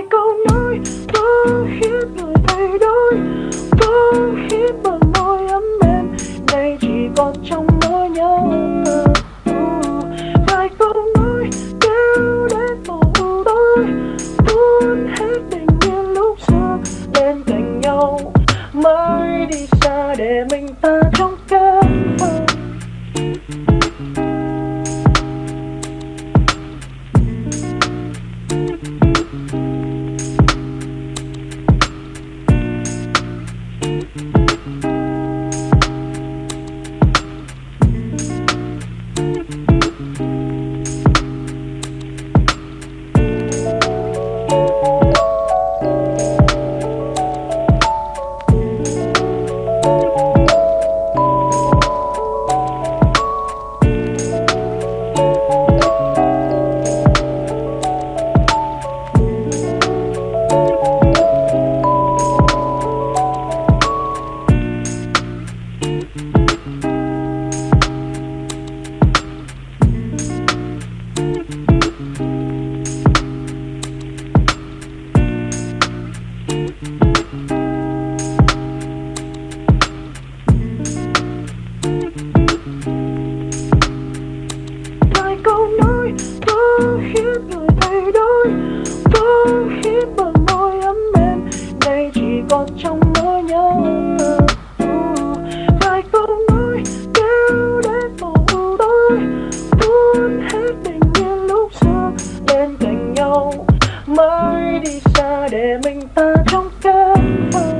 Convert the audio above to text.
vài câu nói có khiến người thay đổi. Có khiến bờ môi ấm êm, nay chỉ còn trong mơ nhớ. Vài câu nói, kéo đến màu tối. Tuôn hết tình yêu lúc xưa, bên cạnh nhau. Mới đi xa để mình biết người thay đổi Có khi bờ môi ấm mềm, Nay chỉ còn trong nỗi nhớ uh, Vài câu nói kéo đến màu tôi, tối Tuôn hết bình yên lúc xưa Bên cạnh nhau. Mới đi xa để mình ta trong cơn mơ.